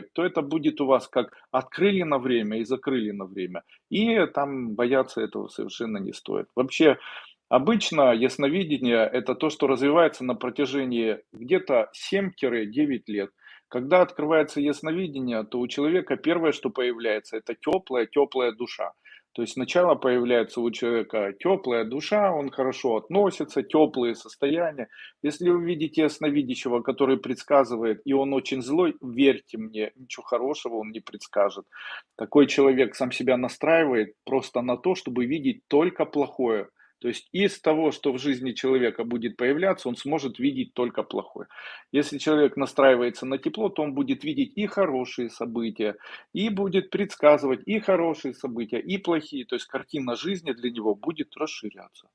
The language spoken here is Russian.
то это будет у вас как открыли на время и закрыли на время. И там бояться этого совершенно не стоит. Вообще, обычно ясновидение– это то, что развивается на протяжении где-то 7-9 лет. Когда открывается ясновидение, то у человека первое, что появляется, это теплая, теплая душа. То есть сначала появляется у человека теплая душа, он хорошо относится, теплые состояния. Если вы видите ясновидящего, который предсказывает, и он очень злой, верьте мне, ничего хорошего он не предскажет. Такой человек сам себя настраивает просто на то, чтобы видеть только плохое. То есть из того, что в жизни человека будет появляться, он сможет видеть только плохое. Если человек настраивается на тепло, то он будет видеть и хорошие события, и будет предсказывать и хорошие события, и плохие. То есть картина жизни для него будет расширяться.